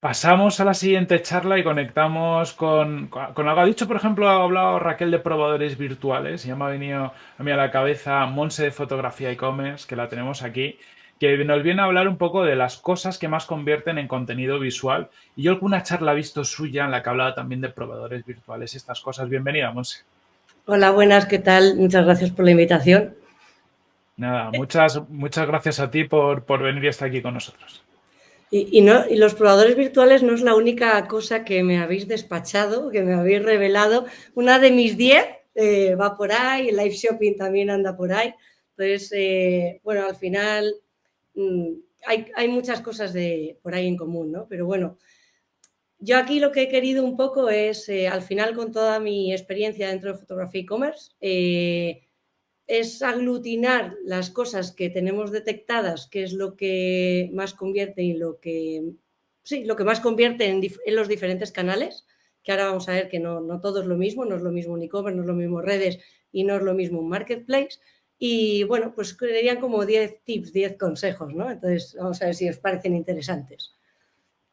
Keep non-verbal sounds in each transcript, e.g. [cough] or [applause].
Pasamos a la siguiente charla y conectamos con, con algo. Ha dicho, por ejemplo, ha hablado Raquel de probadores virtuales. Ya me ha venido a mí a la cabeza Monse de Fotografía e-commerce, que la tenemos aquí, que nos viene a hablar un poco de las cosas que más convierten en contenido visual. Y yo alguna charla he visto suya en la que hablaba también de probadores virtuales, estas cosas. Bienvenida, Monse. Hola, buenas, ¿qué tal? Muchas gracias por la invitación. Nada, muchas, muchas gracias a ti por, por venir y estar aquí con nosotros. Y, los probadores virtuales no es la única cosa que me habéis despachado, que me habéis revelado. Una de mis 10 eh, va por ahí, el live shopping también anda por ahí. Entonces, eh, bueno, al final mm, hay, hay, muchas cosas de, por ahí en común, ¿no? Pero bueno, yo aquí lo que he querido un poco es, eh, al final con toda mi experiencia dentro de fotografía e-commerce, es aglutinar las cosas que tenemos detectadas, que es lo que más convierte y lo que, sí, lo que más convierte en, los diferentes canales, que ahora vamos a ver que no, no, todo es lo mismo, no es lo mismo un e-commerce, no es lo mismo redes y no es lo mismo un marketplace. Y bueno, pues serían como 10 tips, 10 consejos, ¿no? Entonces, vamos a ver si os parecen interesantes.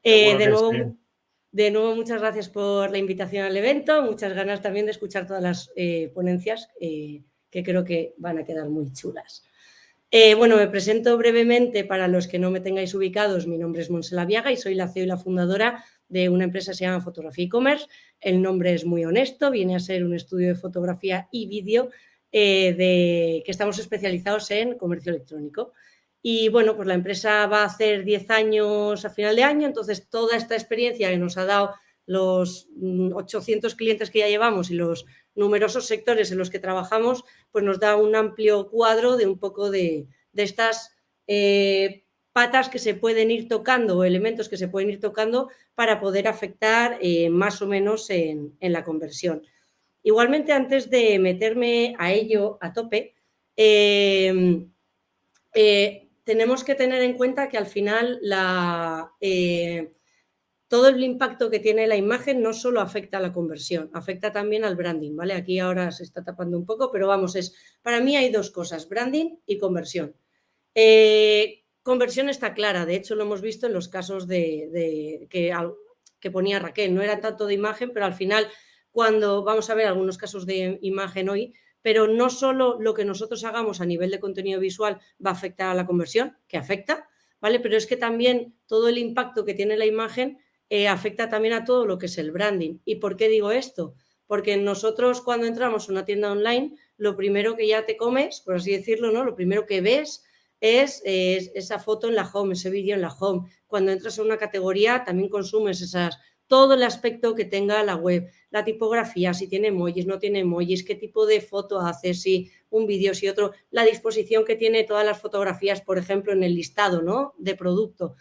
Eh, de, nuevo, de nuevo, muchas gracias por la invitación al evento, muchas ganas también de escuchar todas las eh, ponencias. Eh, que creo que van a quedar muy chulas. Eh, bueno, me presento brevemente para los que no me tengáis ubicados. Mi nombre es Monsela Viaga y soy la CEO y la fundadora de una empresa que se llama Fotografía e-commerce. El nombre es muy honesto, viene a ser un estudio de fotografía y vídeo eh, de, que estamos especializados en comercio electrónico. Y bueno, pues la empresa va a hacer 10 años a final de año, entonces toda esta experiencia que nos ha dado los 800 mm, clientes que ya llevamos y los numerosos sectores en los que trabajamos, pues nos da un amplio cuadro de un poco de, estas eh, patas que se pueden ir tocando o elementos que se pueden ir tocando para poder afectar eh, más o menos en, la conversión. Igualmente, antes de meterme a ello a tope, eh, tenemos que tener en cuenta que al final la, todo el impacto que tiene la imagen no solo afecta a la conversión, afecta también al branding, ¿vale? Aquí ahora se está tapando un poco, pero vamos, es para mí hay dos cosas, branding y conversión. Eh, conversión está clara, de hecho lo hemos visto en los casos de, que, que ponía Raquel, no era tanto de imagen, pero al final cuando vamos a ver algunos casos de imagen hoy, pero no solo lo que nosotros hagamos a nivel de contenido visual va a afectar a la conversión, que afecta, ¿vale? Pero es que también todo el impacto que tiene la imagen eh, afecta también a todo lo que es el branding. ¿Y por qué digo esto? Porque nosotros cuando entramos a una tienda online, lo primero que ya te comes, por así decirlo, ¿no? Lo primero que ves es, esa foto en la home, ese vídeo en la home. Cuando entras a una categoría, también consumes esas, todo el aspecto que tenga la web, la tipografía, si tiene emojis, no tiene emojis, qué tipo de foto hace, si un vídeo, si otro, la disposición que tiene todas las fotografías, por ejemplo, en el listado ¿no? de producto.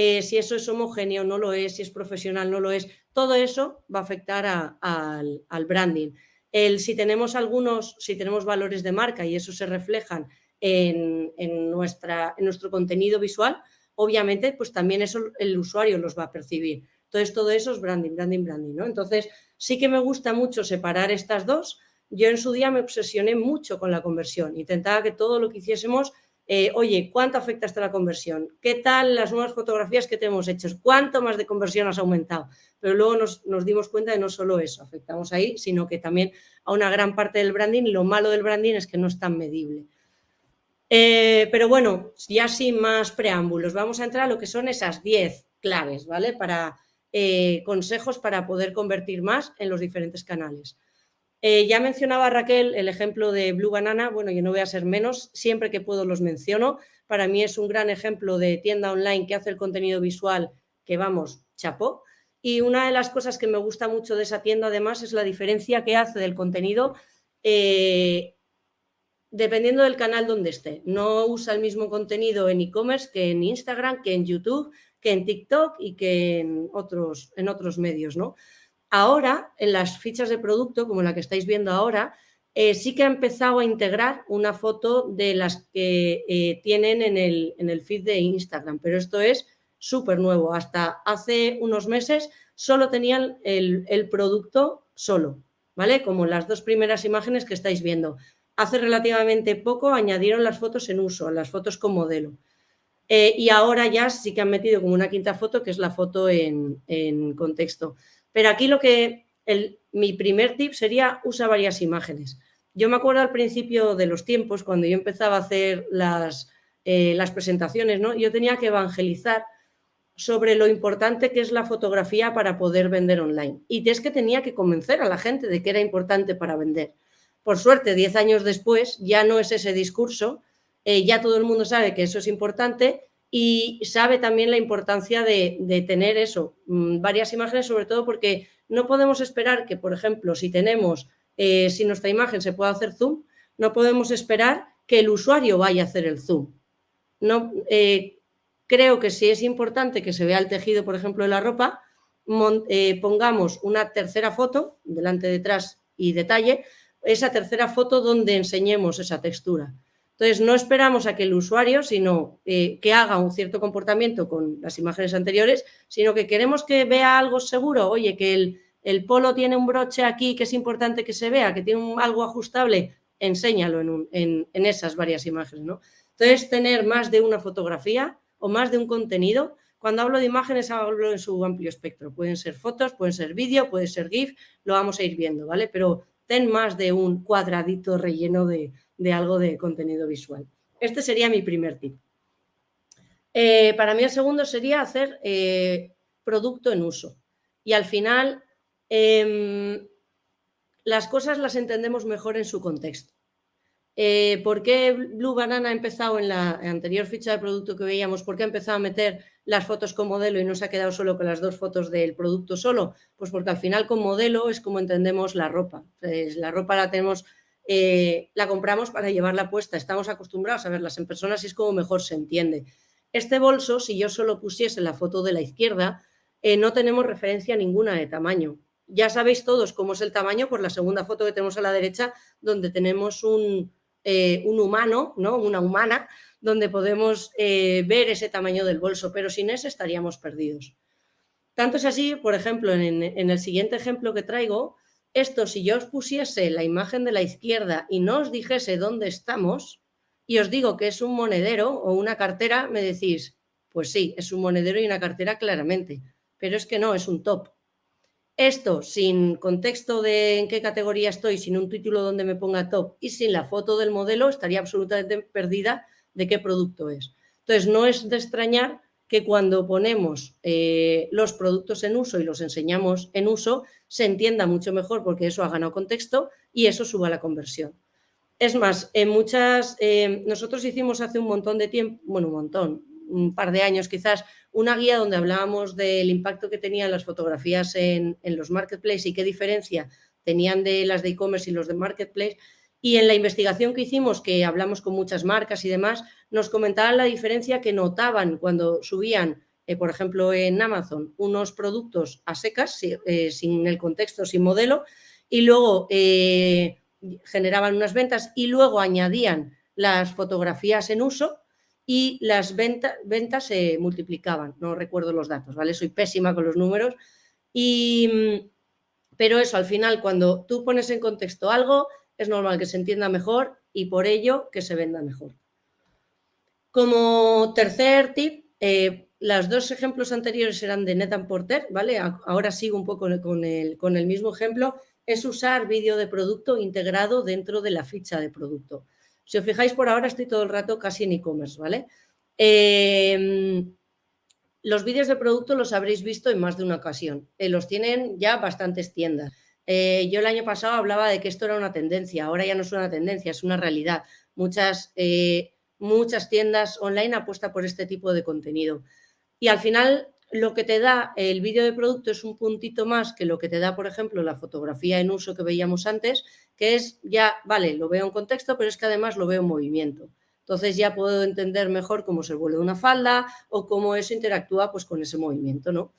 Eh, si eso es homogéneo, no lo es, si es profesional, no lo es. Todo eso va a afectar al, branding. El, si tenemos algunos, si tenemos valores de marca y eso se reflejan en, nuestro contenido visual, obviamente, pues también eso el usuario los va a percibir. Entonces, todo eso es branding, branding, branding, ¿no? Entonces, sí que me gusta mucho separar estas dos. Yo en su día me obsesioné mucho con la conversión. Intentaba que todo lo que hiciésemos eh, oye, ¿cuánto afecta hasta la conversión? ¿Qué tal las nuevas fotografías que te hemos hecho? ¿Cuánto más de conversión has aumentado? Pero luego nos, dimos cuenta de no solo eso, afectamos ahí, sino que también a una gran parte del branding. Lo malo del branding es que no es tan medible. Eh, pero bueno, ya sin más preámbulos, vamos a entrar a lo que son esas 10 claves, ¿vale? Para eh, consejos para poder convertir más en los diferentes canales. Eh, ya mencionaba Raquel el ejemplo de Blue Banana, bueno, yo no voy a ser menos, siempre que puedo los menciono. Para mí es un gran ejemplo de tienda online que hace el contenido visual que vamos, chapó. Y una de las cosas que me gusta mucho de esa tienda además es la diferencia que hace del contenido eh, dependiendo del canal donde esté. No usa el mismo contenido en e-commerce que en Instagram, que en YouTube, que en TikTok y que en otros, en otros medios, ¿no? Ahora, en las fichas de producto, como la que estáis viendo ahora, eh, sí que ha empezado a integrar una foto de las que eh, tienen en el, en el feed de Instagram, pero esto es súper nuevo. Hasta hace unos meses solo tenían el, el, producto solo, ¿vale? Como las dos primeras imágenes que estáis viendo. Hace relativamente poco añadieron las fotos en uso, las fotos con modelo. Eh, y ahora ya sí que han metido como una quinta foto, que es la foto en, contexto. Pero aquí lo que, mi primer tip sería usa varias imágenes. Yo me acuerdo al principio de los tiempos, cuando yo empezaba a hacer las, eh, las presentaciones, ¿no? yo tenía que evangelizar sobre lo importante que es la fotografía para poder vender online. Y es que tenía que convencer a la gente de que era importante para vender. Por suerte, 10 años después ya no es ese discurso, eh, ya todo el mundo sabe que eso es importante y sabe también la importancia de, tener eso, mm, varias imágenes, sobre todo porque no podemos esperar que, por ejemplo, si tenemos, eh, si nuestra imagen se puede hacer zoom, no podemos esperar que el usuario vaya a hacer el zoom. No, eh, Creo que sí es importante que se vea el tejido, por ejemplo, de la ropa, eh, pongamos una tercera foto, delante, detrás y detalle, esa tercera foto donde enseñemos esa textura. Entonces, no esperamos a que el usuario, sino eh, que haga un cierto comportamiento con las imágenes anteriores, sino que queremos que vea algo seguro, oye, que el, polo tiene un broche aquí que es importante que se vea, que tiene algo ajustable, enséñalo en, en, esas varias imágenes, ¿no? Entonces, tener más de una fotografía o más de un contenido. Cuando hablo de imágenes hablo en su amplio espectro. Pueden ser fotos, pueden ser vídeo, puede ser GIF, lo vamos a ir viendo, ¿vale? Pero ten más de un cuadradito relleno de, algo de contenido visual. Este sería mi primer tip. Eh, para mí el segundo sería hacer eh, producto en uso. Y al final em, las cosas las entendemos mejor en su contexto. Eh, ¿Por qué Blue Banana ha empezado en la anterior ficha de producto que veíamos? ¿Por qué ha empezado a meter las fotos con modelo y no se ha quedado solo con las dos fotos del producto solo? Pues porque al final con modelo es como entendemos la ropa. la ropa la tenemos, eh, la compramos para llevarla puesta. Estamos acostumbrados a verlas en personas y es como mejor se entiende. Este bolso, si yo solo pusiese la foto de la izquierda, eh, no tenemos referencia ninguna de tamaño. Ya sabéis todos cómo es el tamaño por la segunda foto que tenemos a la derecha, donde tenemos un, eh, un humano, ¿no? una humana, donde podemos ver ese tamaño del bolso, pero sin ese estaríamos perdidos. Tanto es así, por ejemplo, en, el siguiente ejemplo que traigo, esto si yo os pusiese la imagen de la izquierda y no os dijese dónde estamos, y os digo que es un monedero o una cartera, me decís, pues sí, es un monedero y una cartera claramente, pero es que no, es un top. Esto sin contexto de en qué categoría estoy, sin un título donde me ponga top y sin la foto del modelo, estaría absolutamente perdida de qué producto es. Entonces, no es de extrañar que cuando ponemos eh, los productos en uso y los enseñamos en uso, se entienda mucho mejor porque eso ha ganado contexto y eso suba la conversión. Es más, en muchas, eh, nosotros hicimos hace un montón de tiempo, bueno, un montón, un par de años quizás, una guía donde hablábamos del impacto que tenían las fotografías en, los marketplaces y qué diferencia tenían de las de e-commerce y los de marketplace. Y en la investigación que hicimos, que hablamos con muchas marcas y demás, nos comentaban la diferencia que notaban cuando subían, eh, por ejemplo, en Amazon, unos productos a secas, eh, sin el contexto, sin modelo, y luego eh, generaban unas ventas y luego añadían las fotografías en uso y las ventas se multiplicaban. No recuerdo los datos, ¿vale? Soy pésima con los números. Y, pero eso, al final, cuando tú pones en contexto algo, es normal que se entienda mejor y por ello que se venda mejor. Como tercer tip, los dos ejemplos anteriores eran de Netan Porter, ¿vale? Ahora sigo un poco con el, con el mismo ejemplo, es usar vídeo de producto integrado dentro de la ficha de producto. Si os fijáis, por ahora estoy todo el rato casi en e-commerce, ¿vale? Em, los vídeos de producto los habréis visto en más de una ocasión. Eh, los tienen ya bastantes tiendas. Eh, yo el año pasado hablaba de que esto era una tendencia, ahora ya no es una tendencia, es una realidad. Muchas, eh, muchas tiendas online apuestan por este tipo de contenido. Y al final lo que te da el vídeo de producto es un puntito más que lo que te da, por ejemplo, la fotografía en uso que veíamos antes, que es ya, vale, lo veo en contexto, pero es que además lo veo en movimiento. Entonces ya puedo entender mejor cómo se vuelve una falda o cómo eso interactúa pues, con ese movimiento. ¿no?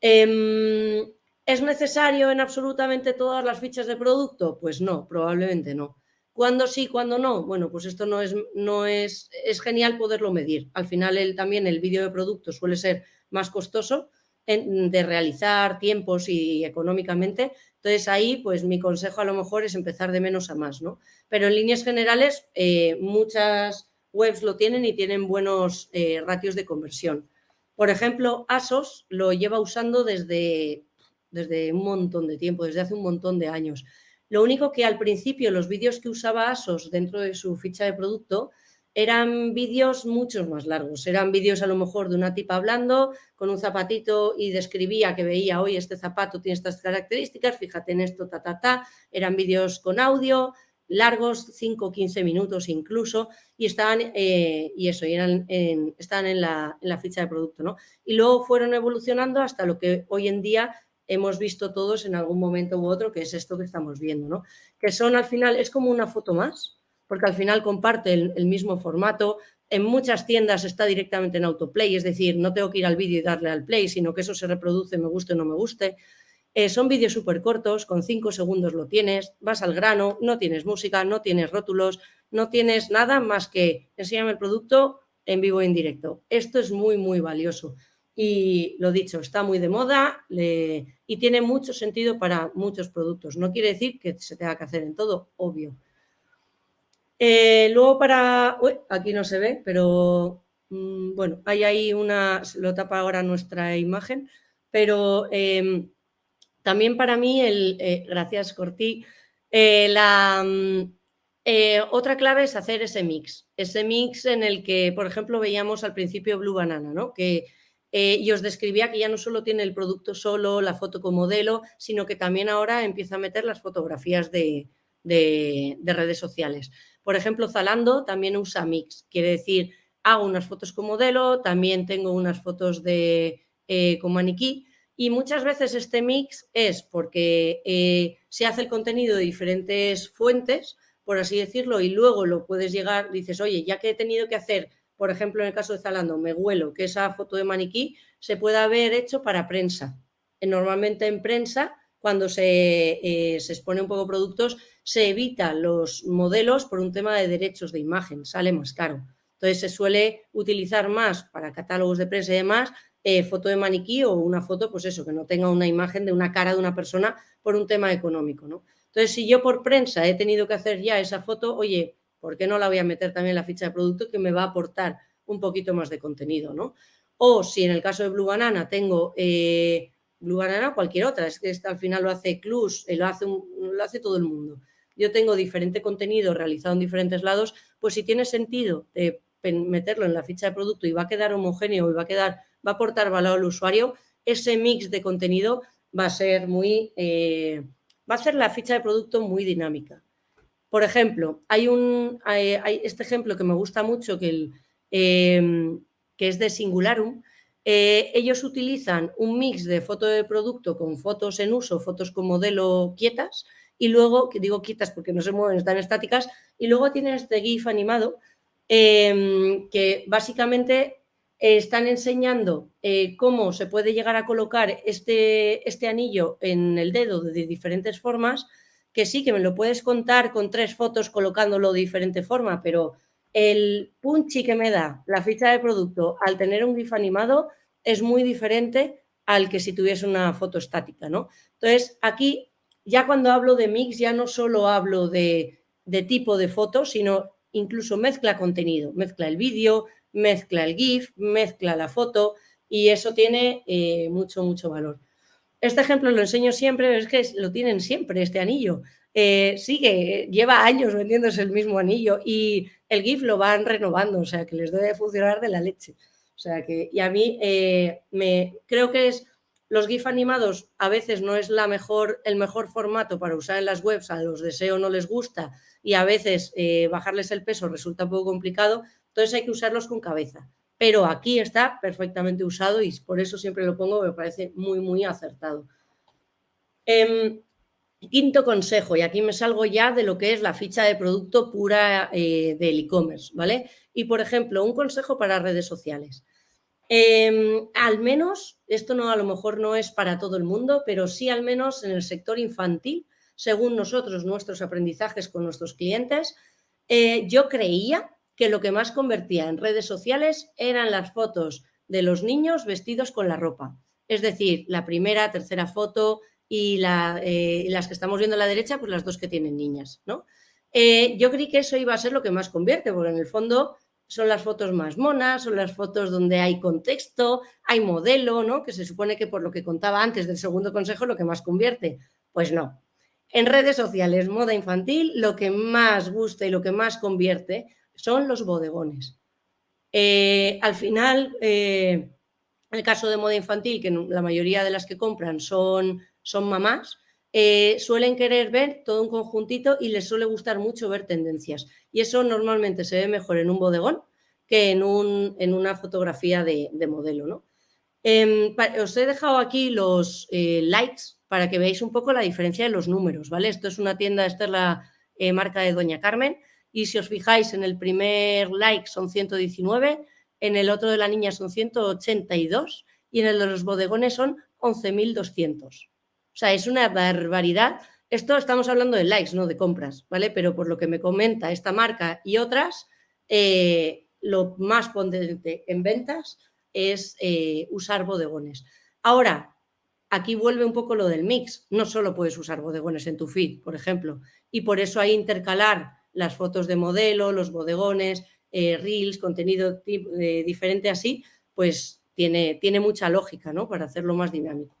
Em, ¿Es necesario en absolutamente todas las fichas de producto? Pues no, probablemente no. ¿Cuándo sí, cuándo no? Bueno, pues esto no es, no es, es genial poderlo medir. Al final el, también el vídeo de producto suele ser más costoso de realizar tiempos y económicamente. Entonces ahí, pues mi consejo a lo mejor es empezar de menos a más, ¿no? Pero en líneas generales, eh, muchas, webs lo tienen y tienen buenos eh, ratios de conversión. Por ejemplo, ASOS lo lleva usando desde, desde un montón de tiempo, desde hace un montón de años. Lo único que al principio los vídeos que usaba ASOS dentro de su ficha de producto eran vídeos muchos más largos. Eran vídeos a lo mejor de una tipa hablando con un zapatito y describía que veía, hoy este zapato tiene estas características, fíjate en esto, ta, ta, ta. Eran vídeos con audio, largos, 5 o 15 minutos incluso, y estaban, eh, y eso, eran en, estaban en la, en la, ficha de producto, ¿no? Y luego fueron evolucionando hasta lo que hoy en día hemos visto todos en algún momento u otro, que es esto que estamos viendo, ¿no? Que son al final, es como una foto más, porque al final comparte el, mismo formato. En muchas tiendas está directamente en autoplay, es decir, no tengo que ir al vídeo y darle al play, sino que eso se reproduce, me guste o no me guste. Eh, son vídeos súper cortos, con cinco segundos lo tienes, vas al grano, no tienes música, no tienes rótulos, no tienes nada más que enséñame el producto en vivo e en directo. Esto es muy, muy valioso. Y lo dicho, está muy de moda y tiene mucho sentido para muchos productos. No quiere decir que se tenga que hacer en todo, obvio. Eh, luego para... aquí no se ve, pero mm, bueno, hay ahí una... Lo tapa ahora nuestra imagen, pero em, también para mí, el, eh, gracias Corti, eh, la... Mm, otra clave es hacer ese mix, ese mix en el que, por ejemplo, veíamos al principio Blue Banana, ¿no? Que y os describía que ya no solo tiene el producto solo, la foto con modelo, sino que también ahora empieza a meter las fotografías de, de redes sociales. Por ejemplo, Zalando también usa mix, quiere decir, hago unas fotos con modelo, también tengo unas fotos de, eh, con maniquí y muchas veces este mix es porque eh, se hace el contenido de diferentes fuentes, por así decirlo, y luego lo puedes llegar, dices, oye, ya que he tenido que hacer, por ejemplo, en el caso de Zalando, me huelo que esa foto de maniquí se puede haber hecho para prensa. Normalmente en prensa, cuando se, eh, se expone un poco productos, se evita los modelos por un tema de derechos de imagen, sale más caro. Entonces se suele utilizar más para catálogos de prensa y demás, eh, foto de maniquí o una foto, pues eso, que no tenga una imagen de una cara de una persona por un tema económico, ¿no? Entonces, si yo por prensa he tenido que hacer ya esa foto, oye, ¿por qué no la voy a meter también en la ficha de producto que me va a aportar un poquito más de contenido, ¿no? O si en el caso de Blue Banana tengo eh, Blue Banana cualquier otra, es que al final lo hace Clus, eh, lo hace, todo el mundo yo tengo diferente contenido realizado en diferentes lados, pues si tiene sentido de meterlo en la ficha de producto y va a quedar homogéneo y va a quedar, va a aportar valor al usuario, ese mix de contenido va a ser muy, eh, va a hacer la ficha de producto muy dinámica. Por ejemplo, hay un, hay, este ejemplo que me gusta mucho que, em, es de Singularum. Eh, ellos utilizan un mix de foto de producto con fotos en uso, fotos con modelo quietas, y luego, que digo quitas porque no se mueven, están estáticas, y luego tienen este GIF animado em, que básicamente están enseñando eh, cómo se puede llegar a colocar este, este anillo en el dedo de diferentes formas, que sí, que me lo puedes contar con tres fotos colocándolo de diferente forma, pero el punchy que me da la ficha de producto al tener un GIF animado es muy diferente al que si tuviese una foto estática, ¿no? Entonces, aquí ya cuando hablo de mix, ya no solo hablo de, tipo de foto, sino incluso mezcla contenido, mezcla el vídeo, mezcla el GIF, mezcla la foto y eso tiene eh, mucho, mucho valor. Este ejemplo lo enseño siempre, es que lo tienen siempre, este anillo. Eh, sigue, lleva años vendiéndose el mismo anillo y el GIF lo van renovando, o sea que les debe funcionar de la leche. O sea que, y a mí eh, me creo que es los GIF animados a veces no es la mejor, el mejor formato para usar en las webs, a los deseos no les gusta y a veces eh, bajarles el peso resulta un poco complicado, entonces hay que usarlos con cabeza. Pero aquí está perfectamente usado y por eso siempre lo pongo, me parece muy, muy acertado. Em, quinto consejo, y aquí me salgo ya de lo que es la ficha de producto pura eh, del e-commerce, ¿vale? Y por ejemplo, un consejo para redes sociales. Em, al menos, esto no a lo mejor no es para todo el mundo, pero sí al menos en el sector infantil, según nosotros, nuestros aprendizajes con nuestros clientes, eh, yo creía que lo que más convertía en redes sociales eran las fotos de los niños vestidos con la ropa. Es decir, la primera, tercera foto y, eh, las que estamos viendo a la derecha, pues las dos que tienen niñas, ¿no? Eh, yo creí que eso iba a ser lo que más convierte, porque en el fondo son las fotos más monas, son las fotos donde hay contexto, hay modelo, ¿no? Que se supone que por lo que contaba antes del segundo consejo lo que más convierte. Pues no. En redes sociales, moda infantil, lo que más gusta y lo que más convierte son los bodegones. Eh, al final, eh, el caso de moda infantil, que la mayoría de las que compran son, son mamás, eh, suelen querer ver todo un conjuntito y les suele gustar mucho ver tendencias. Y eso normalmente se ve mejor en un bodegón que en, un, en una fotografía de, modelo. ¿no? Em, os he dejado aquí los likes para que veáis un poco la diferencia de los números. ¿vale? Esto es una tienda, esta es la marca de Doña Carmen. Y si os fijáis, en el primer like son 119, en el otro de la niña son 182 y en el de los bodegones son 11.200. O sea, es una barbaridad. Esto estamos hablando de likes, no de compras, ¿vale? Pero por lo que me comenta esta marca y otras, eh, lo más potente en ventas es eh, usar bodegones. Ahora, aquí vuelve un poco lo del mix. No solo puedes usar bodegones en tu feed, por ejemplo, y por eso hay intercalar las fotos de modelo, los bodegones, eh, reels, contenido diferente así, pues tiene, tiene mucha lógica, ¿no? Para hacerlo más dinámico.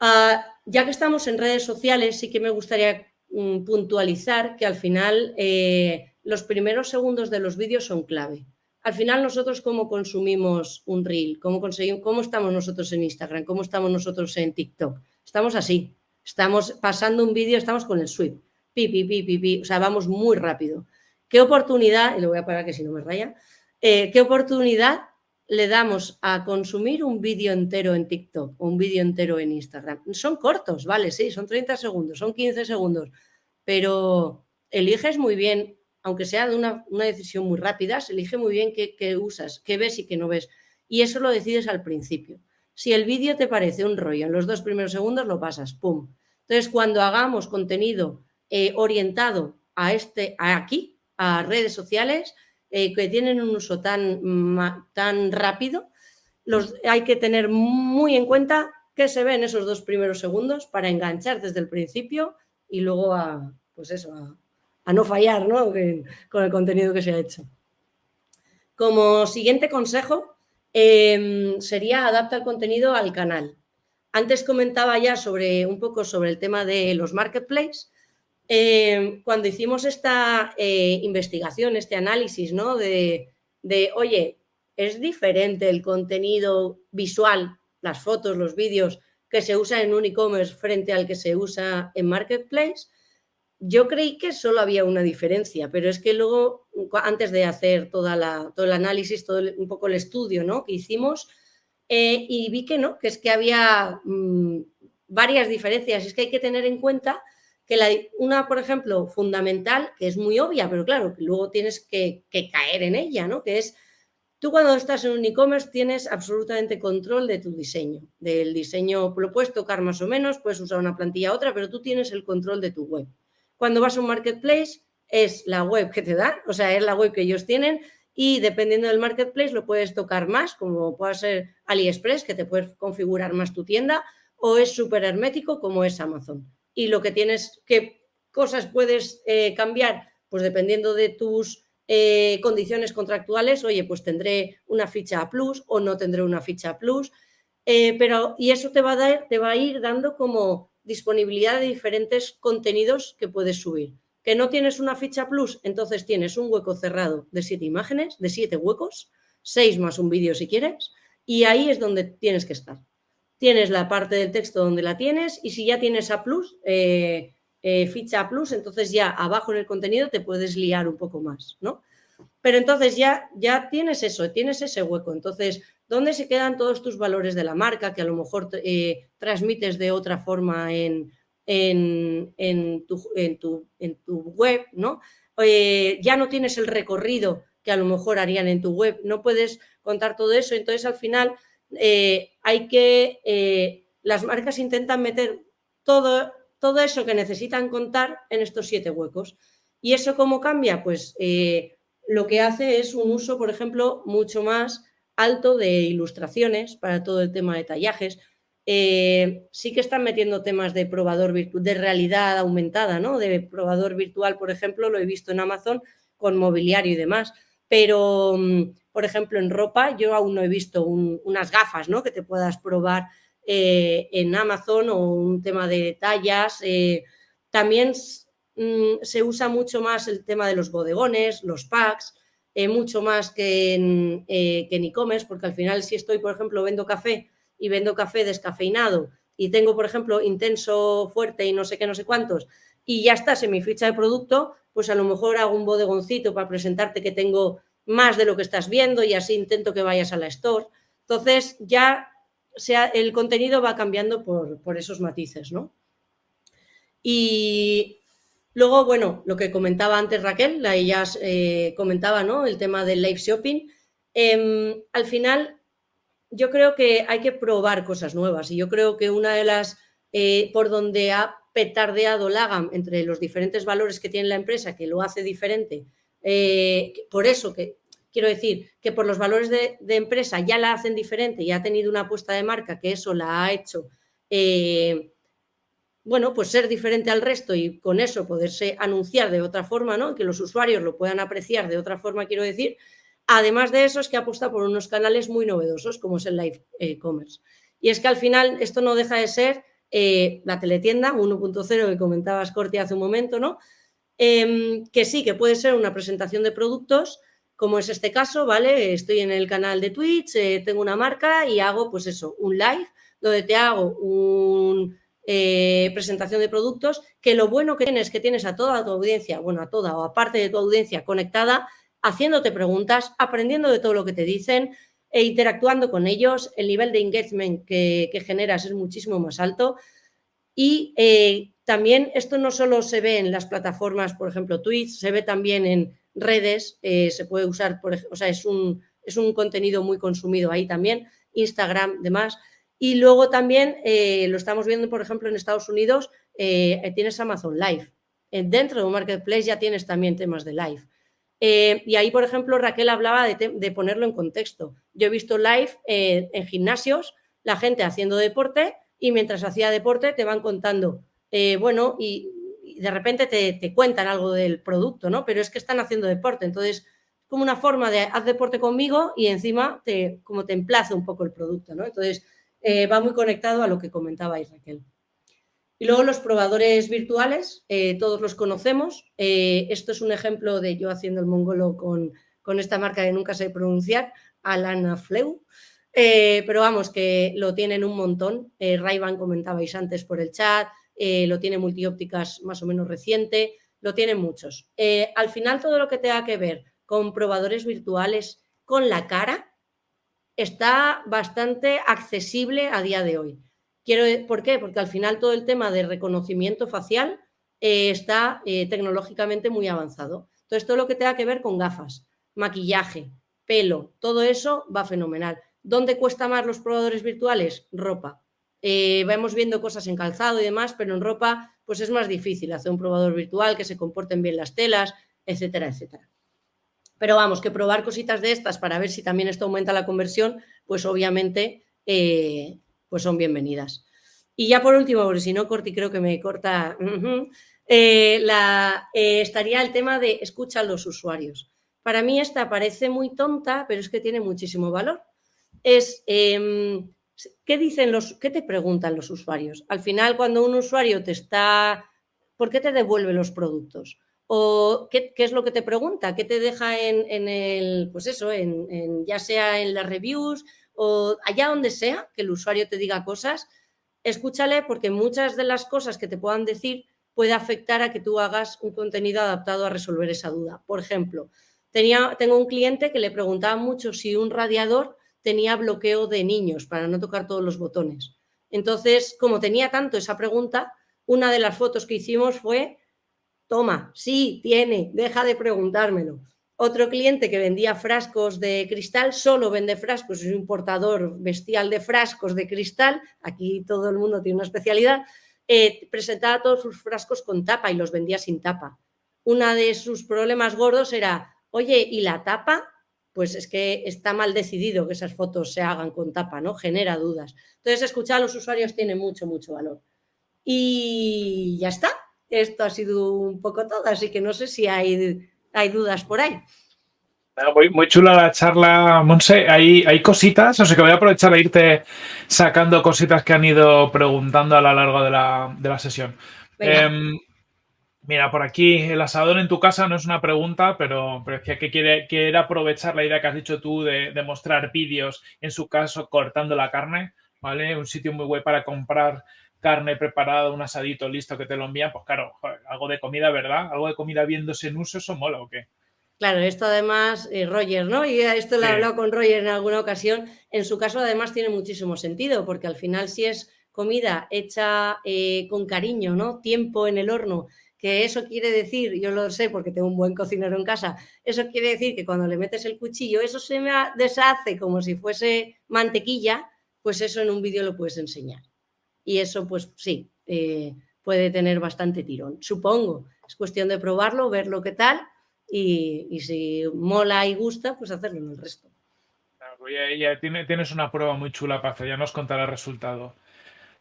Ah, ya que estamos en redes sociales, sí que me gustaría mm, puntualizar que al final eh, los primeros segundos de los vídeos son clave. Al final nosotros cómo consumimos un reel, cómo, conseguimos, cómo estamos nosotros en Instagram, cómo estamos nosotros en TikTok. Estamos así, estamos pasando un vídeo, estamos con el sweep, pi, pi, pi, pi, pi, o sea, vamos muy rápido. ¿Qué oportunidad, y lo voy a parar que si no me raya, eh, qué oportunidad le damos a consumir un vídeo entero en TikTok o un vídeo entero en Instagram. Son cortos, vale, sí, son 30 segundos, son 15 segundos, pero eliges muy bien, aunque sea de una, decisión muy rápida, se elige muy bien qué, usas, qué ves y qué no ves. Y eso lo decides al principio. Si el vídeo te parece un rollo en los dos primeros segundos, lo pasas, ¡pum! Entonces, cuando hagamos contenido eh, orientado a este, a aquí, a redes sociales, eh, que tienen un uso tan, tan rápido, los, hay que tener muy en cuenta qué se ve en esos dos primeros segundos para enganchar desde el principio y luego a, pues eso, a, no fallar con el contenido que se ha hecho. Como siguiente consejo em, sería adapta el contenido al canal. Antes comentaba ya sobre un poco sobre el tema de los marketplaces eh, cuando hicimos esta eh, investigación, este análisis, ¿no? De, oye, es diferente el contenido visual, las fotos, los vídeos que se usa en un e-commerce frente al que se usa en Marketplace, yo creí que solo había una diferencia, pero es que luego, antes de hacer toda la, todo el análisis, todo un poco el estudio ¿no? que hicimos, eh, y vi que no, que es que había mm, varias diferencias. Es que hay que tener en cuenta que la, una, por ejemplo, fundamental, que es muy obvia, pero claro, que luego tienes que, caer en ella, ¿no? Que es, tú cuando estás en un e-commerce tienes absolutamente control de tu diseño, del diseño, lo puedes tocar más o menos, puedes usar una plantilla a otra, pero tú tienes el control de tu web. Cuando vas a un marketplace, es la web que te dan, o sea, es la web que ellos tienen y dependiendo del marketplace lo puedes tocar más, como puede ser AliExpress, que te puedes configurar más tu tienda, o es súper hermético como es Amazon y lo que tienes, qué cosas puedes eh, cambiar, pues dependiendo de tus eh, condiciones contractuales, oye, pues tendré una ficha a plus o no tendré una ficha a plus, eh, pero y eso te va, a dar, te va a ir dando como disponibilidad de diferentes contenidos que puedes subir. Que no tienes una ficha plus, entonces tienes un hueco cerrado de siete imágenes, de siete huecos, seis más un vídeo si quieres, y ahí es donde tienes que estar tienes la parte del texto donde la tienes y si ya tienes a eh, eh, ficha a plus, entonces ya abajo en el contenido te puedes liar un poco más, ¿no? Pero entonces ya, ya tienes eso, tienes ese hueco. Entonces, ¿dónde se quedan todos tus valores de la marca que a lo mejor eh, transmites de otra forma en, en, tu, en, tu, web, ¿no? ya no tienes el recorrido que a lo mejor harían en tu web, no puedes contar todo eso, entonces al final eh, hay que, eh, las marcas intentan meter todo, todo eso que necesitan contar en estos siete huecos. ¿Y eso cómo cambia? Pues eh, lo que hace es un uso, por ejemplo, mucho más alto de ilustraciones para todo el tema de tallajes. sí que están metiendo temas de probador de realidad aumentada, ¿no? De probador virtual, por ejemplo, lo he visto en Amazon con mobiliario y demás. pero, mm, por ejemplo, en ropa yo aún no he visto unas gafas ¿no? que te puedas probar eh, en Amazon o un tema de tallas. Eh, también mm, se usa mucho más el tema de los bodegones, los packs, eh, mucho más que en e-commerce, porque al final si estoy, por ejemplo, vendo café y vendo café descafeinado y tengo, por ejemplo, intenso, fuerte y no sé qué, no sé cuántos, y ya estás en mi ficha de producto, pues a lo mejor hago un bodegoncito para presentarte que tengo más de lo que estás viendo y así intento que vayas a la store. Entonces ya sea, el contenido va cambiando por, esos matices, ¿no? Y luego, bueno, lo que comentaba antes Raquel, la ella eh, comentaba, ¿no? El tema del live shopping. Em, al final, yo creo que hay que probar cosas nuevas y yo creo que una de las, eh, por donde ha petardeado Lagam entre los diferentes valores que tiene la empresa, que lo hace diferente, eh, por eso que quiero decir que por los valores de, empresa ya la hacen diferente y ha tenido una apuesta de marca que eso la ha hecho, eh, bueno, pues ser diferente al resto y con eso poderse anunciar de otra forma, ¿no? Que los usuarios lo puedan apreciar de otra forma, quiero decir. Además de eso es que apuesta por unos canales muy novedosos como es el live eh, commerce. Y es que al final esto no deja de ser eh, la teletienda 1.0 que comentabas, Corti, hace un momento, ¿no? Em, que sí, que puede ser una presentación de productos, como es este caso, ¿vale? Estoy en el canal de Twitch, eh, tengo una marca y hago, pues eso, un live donde te hago una eh, presentación de productos, que lo bueno que tienes es que tienes a toda tu audiencia, bueno, a toda o aparte de tu audiencia conectada, haciéndote preguntas, aprendiendo de todo lo que te dicen e interactuando con ellos. El nivel de engagement que, generas es muchísimo más alto. Y eh, también esto no solo se ve en las plataformas, por ejemplo, Twitch, se ve también en redes, eh, se puede usar, por, o sea, es un, es un contenido muy consumido ahí también, Instagram, demás. Y luego también eh, lo estamos viendo, por ejemplo, en Estados Unidos, tienes Amazon Live. dentro de un marketplace ya tienes también temas de live. y ahí, por ejemplo, Raquel hablaba de, de, ponerlo en contexto. Yo he visto live en gimnasios, la gente haciendo deporte y mientras hacía deporte te van contando, bueno, y de repente te, cuentan algo del producto, ¿no? Pero es que están haciendo deporte, entonces es como una forma de haz deporte conmigo y encima te, como te emplaza un poco el producto, ¿no? Entonces eh, va muy conectado a lo que comentaba Raquel. Y luego los probadores virtuales, eh, todos los conocemos. Eh, esto es un ejemplo de yo haciendo el mongolo con, con esta marca que nunca sé pronunciar, Alana Fleu. Pero vamos, que lo tienen un montón. Eh, Rayban comentabais antes por el chat, eh, lo tiene multiópticas más o menos reciente, lo tienen muchos. Eh, al final todo lo que tenga que ver con probadores virtuales con la cara está bastante accesible a día de hoy. Quiero, ¿Por qué? Porque al final todo el tema de reconocimiento facial eh, está tecnológicamente muy avanzado. Entonces todo lo que tenga que ver con gafas, maquillaje, pelo, todo eso va fenomenal. ¿Dónde cuesta más los probadores virtuales? Ropa. Eh, vamos viendo cosas en calzado y demás, pero en ropa pues es más difícil hacer un probador virtual, que se comporten bien las telas, etcétera, etcétera. Pero vamos, que probar cositas de estas para ver si también esto aumenta la conversión, pues obviamente eh, pues son bienvenidas. Y ya por último, porque si no, Corti creo que me corta, eh, la, estaría el tema de escucha a los usuarios. Para mí esta parece muy tonta, pero es que tiene muchísimo valor. Es em, ¿Qué dicen los, qué te preguntan los usuarios? Al final, cuando un usuario te está, ¿por qué te devuelve los productos? ¿O qué, es lo que te pregunta? ¿Qué te deja en, el, pues eso, en, ya sea en las reviews o allá donde sea, que el usuario te diga cosas? Escúchale porque muchas de las cosas que te puedan decir puede afectar a que tú hagas un contenido adaptado a resolver esa duda. Por ejemplo, tenía, tengo un cliente que le preguntaba mucho si un radiador tenía bloqueo de niños para no tocar todos los botones. Entonces, como tenía tanto esa pregunta, una de las fotos que hicimos fue, toma, sí, tiene, deja de preguntármelo. Otro cliente que vendía frascos de cristal, solo vende frascos, es un importador bestial de frascos de cristal, aquí todo el mundo tiene una especialidad, eh, presentaba todos sus frascos con tapa y los vendía sin tapa. Una de sus problemas gordos era, oye, ¿y la tapa? Pues es que está mal decidido que esas fotos se hagan con tapa, ¿no? Genera dudas. Entonces, escuchar a los usuarios tiene mucho, mucho valor. Y ya está. Esto ha sido un poco todo, así que no sé si hay, hay dudas por ahí. Muy, chula la charla, Monse. Hay, hay cositas, o sea que voy a aprovechar a irte sacando cositas que han ido preguntando a lo largo de la, sesión. Em, mira, por aquí, el asador en tu casa no es una pregunta, pero, pero decía que quiere, quiere aprovechar la idea que has dicho tú de, mostrar vídeos, en su caso, cortando la carne, ¿vale? Un sitio muy guay para comprar carne preparada, un asadito listo que te lo envían. Pues claro, algo de comida, ¿verdad? Algo de comida viéndose en uso, ¿eso mola o qué? Claro, esto además, eh, Roger, ¿no? Y esto lo he hablado con Roger en alguna ocasión. En su caso, además, tiene muchísimo sentido, porque al final, si es comida hecha eh, con cariño, ¿no? Tiempo en el horno, que eso quiere decir, yo lo sé porque tengo un buen cocinero en casa, eso quiere decir que cuando le metes el cuchillo, eso se me deshace como si fuese mantequilla, pues eso en un vídeo lo puedes enseñar. Y eso, pues sí, eh, puede tener bastante tirón. Supongo, es cuestión de probarlo, ver lo que tal y, si mola y gusta, pues hacerlo en el resto. Pues ya, tienes una prueba muy chula hacer, ya nos contará el resultado.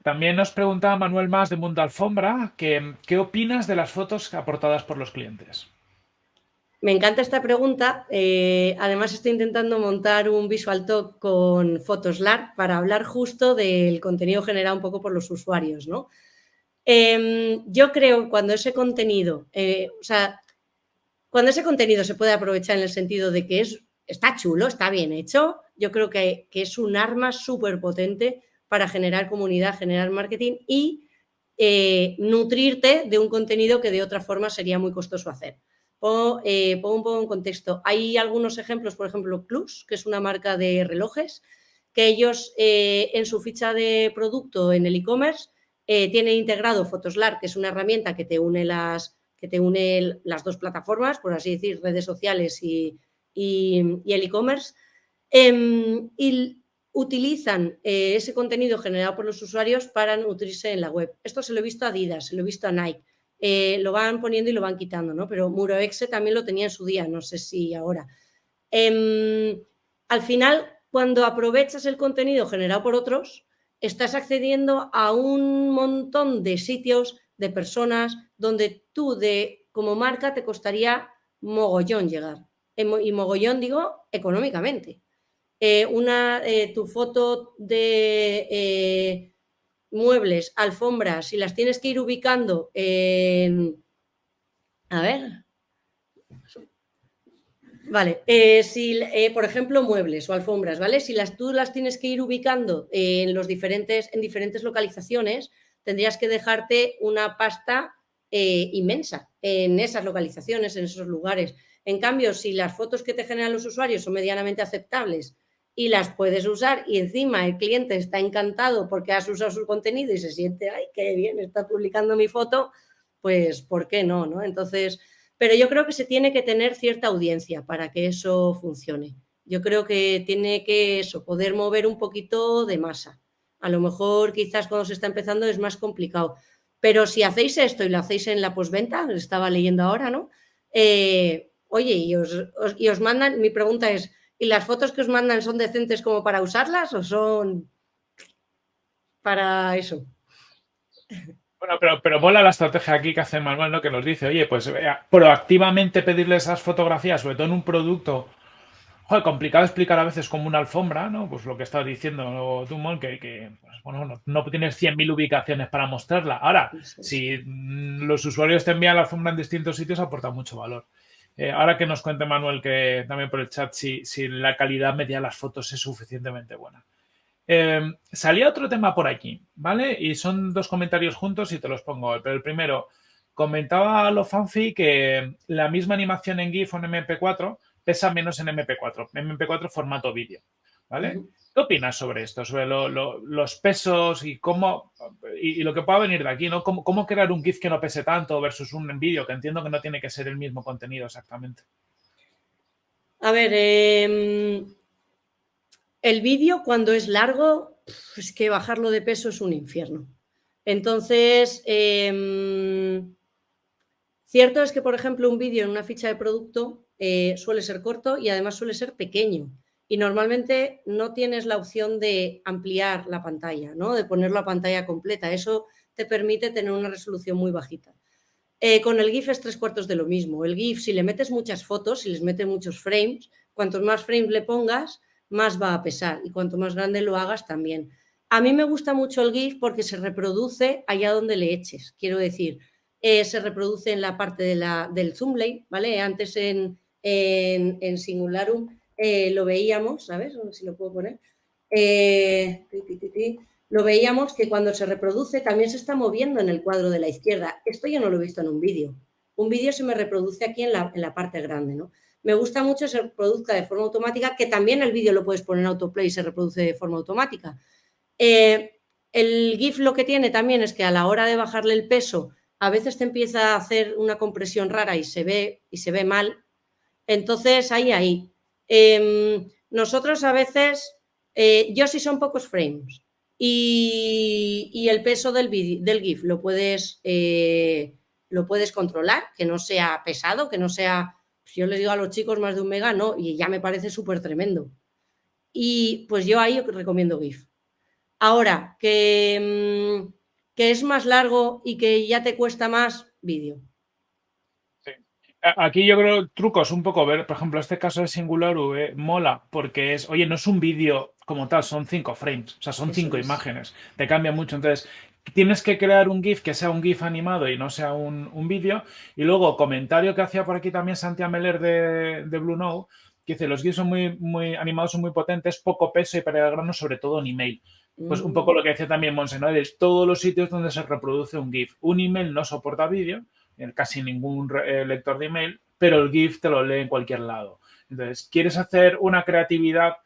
También nos preguntaba Manuel Más de Mundo Alfombra que, qué opinas de las fotos aportadas por los clientes. Me encanta esta pregunta. Eh, además, estoy intentando montar un visual talk con Photoslar para hablar justo del contenido generado un poco por los usuarios. ¿no? Em, yo creo cuando ese contenido, eh, o sea, cuando ese contenido se puede aprovechar en el sentido de que es, está chulo, está bien hecho, yo creo que, es un arma súper potente para generar comunidad, generar marketing y eh, nutrirte de un contenido que de otra forma sería muy costoso hacer. Eh, pongo, un poco en contexto. Hay algunos ejemplos, por ejemplo, Plus, que es una marca de relojes, que ellos eh, en su ficha de producto en el e-commerce tienen integrado Photoslar, que es una herramienta que te une las, que te une las dos plataformas, por así decir, redes sociales y, el e-commerce, em, y utilizan eh, ese contenido generado por los usuarios para nutrirse en la web. Esto se lo he visto a Adidas, se lo he visto a Nike. Eh, lo van poniendo y lo van quitando, ¿no? Pero Muroexe también lo tenía en su día, no sé si ahora. Em, al final, cuando aprovechas el contenido generado por otros, estás accediendo a un montón de sitios, de personas, donde tú de, como marca te costaría mogollón llegar. Y mogollón digo económicamente. Eh, una, eh, tu foto de eh, muebles, alfombras, si las tienes que ir ubicando en... A ver. Vale, si, por ejemplo, muebles o alfombras, ¿vale? Si las, tú las tienes que ir ubicando en, los diferentes, en diferentes localizaciones, tendrías que dejarte una pasta inmensa en esas localizaciones, en esos lugares. En cambio, si las fotos que te generan los usuarios son medianamente aceptables y las puedes usar y encima el cliente está encantado porque has usado su contenido y se siente, ay, qué bien, está publicando mi foto, pues ¿por qué no? no? Entonces, pero yo creo que se tiene que tener cierta audiencia para que eso funcione. Yo creo que tiene que eso, poder mover un poquito de masa. A lo mejor quizás cuando se está empezando es más complicado, pero si hacéis esto y lo hacéis en la postventa, estaba leyendo ahora, ¿no? Eh, oye, y os, mandan, mi pregunta es, ¿y las fotos que os mandan son decentes como para usarlas o son para eso? Bueno, pero, pero mola la estrategia aquí que hace Manuel, ¿no? Que nos dice, oye, pues eh, proactivamente pedirle esas fotografías, sobre todo en un producto joder, complicado explicar a veces como una alfombra, ¿no? Pues lo que estás diciendo tú, que, que pues, bueno, no, tienes 100.000 ubicaciones para mostrarla. Ahora, si mm, los usuarios te envían la alfombra en distintos sitios, aporta mucho valor. Eh, ahora que nos cuente Manuel, que también por el chat, si, si la calidad media de las fotos es suficientemente buena. Eh, salía otro tema por aquí, ¿vale? Y son dos comentarios juntos y te los pongo. Pero el primero, comentaba lo fancy que la misma animación en GIF o en MP4 pesa menos en MP4, MP4 formato vídeo, ¿vale? ¿Qué opinas sobre esto? Sobre los pesos y cómo y, lo que pueda venir de aquí, ¿no? ¿Cómo, crear un GIF que no pese tanto versus un vídeo, que entiendo que no tiene que ser el mismo contenido exactamente? A ver, em, el vídeo cuando es largo, es que bajarlo de peso es un infierno. Entonces, em, cierto es que, por ejemplo, un vídeo en una ficha de producto eh, suele ser corto y además suele ser pequeño. Y normalmente no tienes la opción de ampliar la pantalla, ¿no? de poner la pantalla completa. Eso te permite tener una resolución muy bajita. Eh, con el GIF es tres cuartos de lo mismo. El GIF, si le metes muchas fotos, si les metes muchos frames, cuantos más frames le pongas, más va a pesar y cuanto más grande lo hagas también. A mí me gusta mucho el GIF porque se reproduce allá donde le eches. Quiero decir, eh, se reproduce en la parte de la, del zoom lane, ¿vale? Antes en, en, Singularum eh, lo veíamos, ¿sabes? No sé si lo puedo poner. Eh, lo veíamos que cuando se reproduce también se está moviendo en el cuadro de la izquierda. Esto yo no lo he visto en un vídeo. Un vídeo se me reproduce aquí en la, en la parte grande, ¿no? Me gusta mucho que se reproduzca de forma automática, que también el vídeo lo puedes poner en autoplay y se reproduce de forma automática. Eh, el GIF lo que tiene también es que a la hora de bajarle el peso, a veces te empieza a hacer una compresión rara y se ve, y se ve mal. Entonces, ahí, ahí. Em, nosotros a veces, eh, yo sí son pocos frames y, el peso del, del GIF lo puedes, eh, lo puedes controlar, que no sea pesado, que no sea, pues yo les digo a los chicos más de un mega, no, y ya me parece súper tremendo. Y pues yo ahí recomiendo GIF. Ahora, que, mm, que es más largo y que ya te cuesta más, vídeo. Aquí yo creo trucos un poco ver, por ejemplo, este caso de Singular V mola porque es, oye, no es un vídeo como tal, son cinco frames, o sea, son cinco imágenes, te cambia mucho. Entonces, tienes que crear un GIF que sea un GIF animado y no sea un, vídeo. Y luego, comentario que hacía por aquí también Santiago Meller de, de Blue Note, que dice, los GIFs son muy, muy animados, son muy potentes, poco peso y para el grano, sobre todo en email. Pues un poco lo que decía también Monse, todos los sitios donde se reproduce un GIF. Un email no soporta vídeo, casi ningún eh, lector de email, pero el GIF te lo lee en cualquier lado. Entonces, ¿quieres hacer una creatividad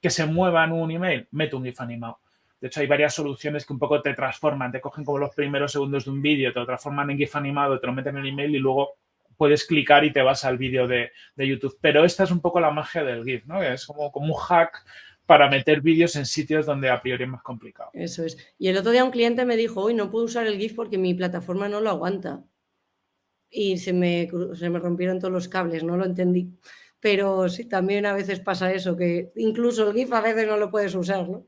que se mueva en un email? Mete un GIF animado. De hecho, hay varias soluciones que un poco te transforman, te cogen como los primeros segundos de un vídeo, te lo transforman en GIF animado, te lo meten en el email y luego puedes clicar y te vas al vídeo de, YouTube. Pero esta es un poco la magia del GIF, ¿no? Es como, como un hack para meter vídeos en sitios donde a priori es más complicado. Eso es. Y el otro día un cliente me dijo, hoy no puedo usar el GIF porque mi plataforma no lo aguanta. Y se me, se me rompieron todos los cables, no lo entendí. Pero sí, también a veces pasa eso, que incluso el GIF a veces no lo puedes usar, ¿no?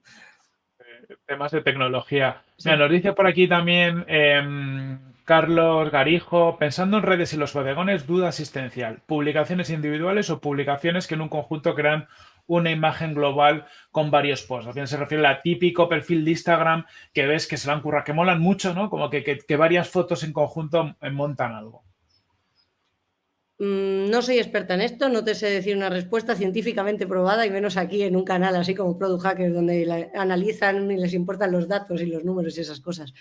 Eh, temas de tecnología. nos dice por aquí también em, Carlos Garijo, pensando en redes y los bodegones, duda asistencial, publicaciones individuales o publicaciones que en un conjunto crean una imagen global con varios posts. Final se refiere al típico perfil de Instagram que ves que se van a que molan mucho, ¿no? Como que, varias fotos en conjunto montan algo. Mm, no soy experta en esto, no te sé decir una respuesta científicamente probada y menos aquí en un canal así como Product Hackers donde analizan y les importan los datos y los números y esas cosas.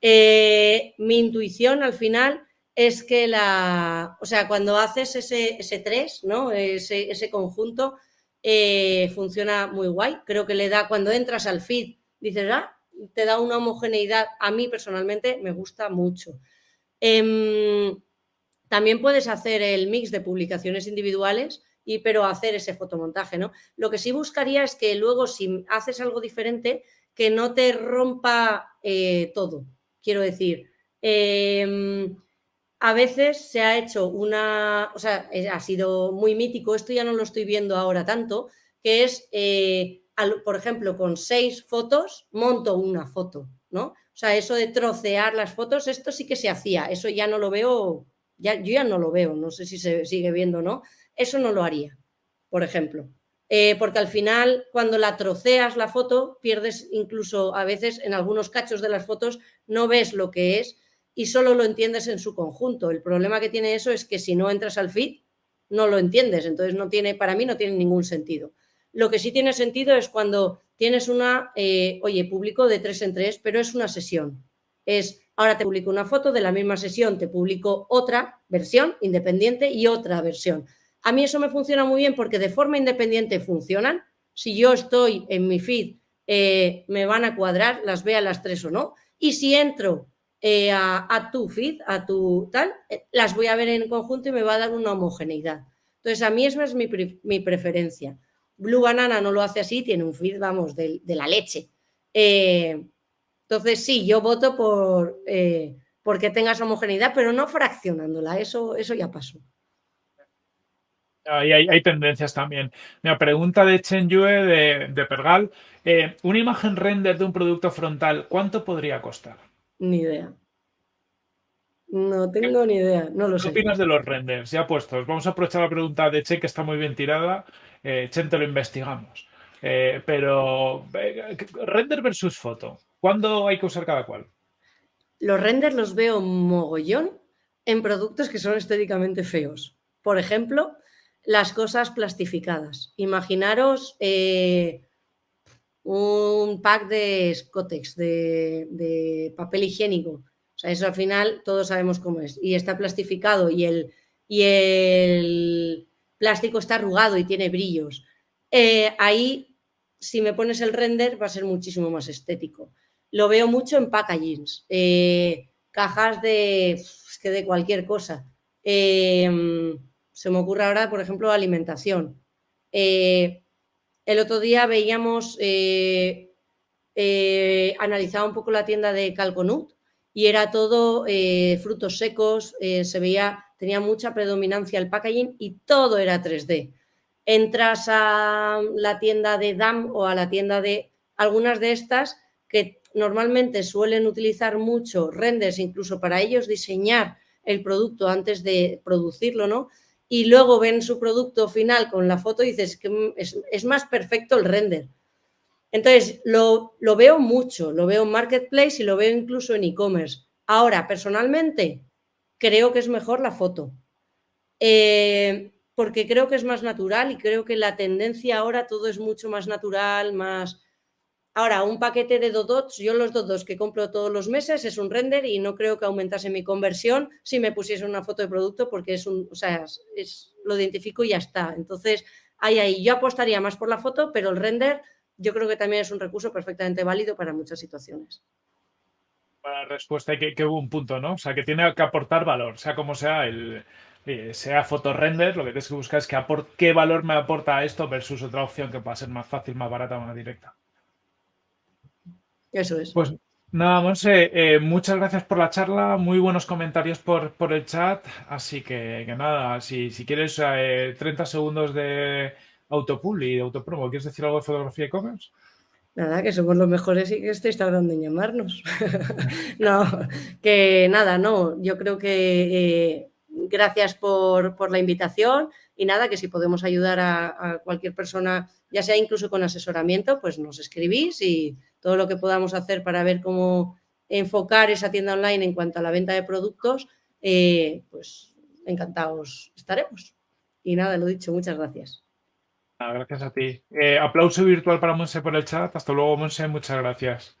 Eh, mi intuición al final es que la, o sea, cuando haces ese, ese 3, ¿no? ese, ese conjunto, eh, funciona muy guay. Creo que le da, cuando entras al feed, dices, ah, te da una homogeneidad. A mí personalmente me gusta mucho. Em, también puedes hacer el mix de publicaciones individuales, y, pero hacer ese fotomontaje, ¿no? Lo que sí buscaría es que luego, si haces algo diferente, que no te rompa eh, todo. Quiero decir, em, a veces se ha hecho una, o sea, ha sido muy mítico, esto ya no lo estoy viendo ahora tanto, que es, eh, por ejemplo, con seis fotos monto una foto, ¿no? O sea, eso de trocear las fotos, esto sí que se hacía, eso ya no lo veo, yo ya no lo veo, no sé si se sigue viendo o no, eso no lo haría, por ejemplo. Eh, porque al final, cuando la troceas la foto, pierdes incluso a veces en algunos cachos de las fotos, no ves lo que es y solo lo entiendes en su conjunto. El problema que tiene eso es que si no entras al feed, no lo entiendes. Entonces, no tiene, para mí no tiene ningún sentido. Lo que sí tiene sentido es cuando tienes una, eh, oye, publico de tres en tres, pero es una sesión. Es, ahora te publico una foto de la misma sesión, te publico otra versión independiente y otra versión. A mí eso me funciona muy bien porque de forma independiente funcionan. Si yo estoy en mi feed, eh, me van a cuadrar, las vea las tres o no. Y si entro eh, a, tu feed, a tu tal, eh, las voy a ver en conjunto y me va a dar una homogeneidad. Entonces, a mí esa es mi, preferencia. Blue Banana no lo hace así, tiene un feed, vamos, de, la leche. Entonces, sí, yo voto por porque tengas homogeneidad, pero no fraccionándola, eso, eso ya pasó. Hay, hay, tendencias también. Mi pregunta de Chen Yue de, de Pergal. una imagen render de un producto frontal, ¿cuánto podría costar? Ni idea. No tengo ni idea, no lo sé. ¿Qué opinas de los renders? Ya puestos. Vamos a aprovechar la pregunta de Che, que está muy bien tirada. Eh, Chen, te lo investigamos. Eh, pero, render versus foto. ¿Cuándo hay que usar cada cual? Los renders los veo mogollón en productos que son estéticamente feos. Por ejemplo, las cosas plastificadas. Imaginaros eh, un pack de Scotex, de, papel higiénico. O sea, eso al final todos sabemos cómo es. Y está plastificado y el, plástico está arrugado y tiene brillos. Eh, ahí, si me pones el render, va a ser muchísimo más estético. Lo veo mucho en packagings, eh, cajas de, que de cualquier cosa. Em, se me ocurre ahora, por ejemplo, alimentación. Eh, el otro día veíamos, eh, analizaba un poco la tienda de Calconut y era todo frutos secos, se veía, tenía mucha predominancia el packaging y todo era 3D. Entras a la tienda de DAM o a la tienda de algunas de estas que normalmente suelen utilizar mucho renders, incluso para ellos diseñar el producto antes de producirlo, ¿no? Y luego ven su producto final con la foto y dices que es, más perfecto el render. Entonces, lo, veo mucho, lo veo en Marketplace y lo veo incluso en e-commerce. Ahora, personalmente, creo que es mejor la foto. Eh, porque creo que es más natural y creo que la tendencia ahora todo es mucho más natural, más Ahora, un paquete de Dodots, yo los Dodots que compro todos los meses es un render y no creo que aumentase mi conversión si me pusiese una foto de producto porque es un, o sea, es, lo identifico y ya está. Entonces, ahí, ahí, yo apostaría más por la foto, pero el render yo creo que también es un recurso perfectamente válido para muchas situaciones. Para respuesta, que, que un punto, ¿no? O sea, que tiene que aportar valor, sea como sea el, eh, sea fotorender, lo que tienes que buscar es que qué valor me aporta esto versus otra opción que pueda ser más fácil, más barata, más directa. Eso es. Pues nada, Monse, eh, muchas gracias por la charla, muy buenos comentarios por, por el chat, así que, nada, si, si quieres 30 eh, segundos de autopool y de autopromo, ¿quieres decir algo de fotografía e-commerce? Nada, que somos los mejores y que estéis tardando en llamarnos. [laughs] no, que nada, no, yo creo que eh, gracias por, por, la invitación y nada, que si podemos ayudar a cualquier persona, ya sea incluso con asesoramiento, pues nos escribís y todo lo que podamos hacer para ver cómo enfocar esa tienda online en cuanto a la venta de productos, eh, pues encantados estaremos. Y nada, lo dicho, muchas gracias. Gracias a ti. Eh, aplauso virtual para Monse por el chat. Hasta luego, Monse. Muchas gracias.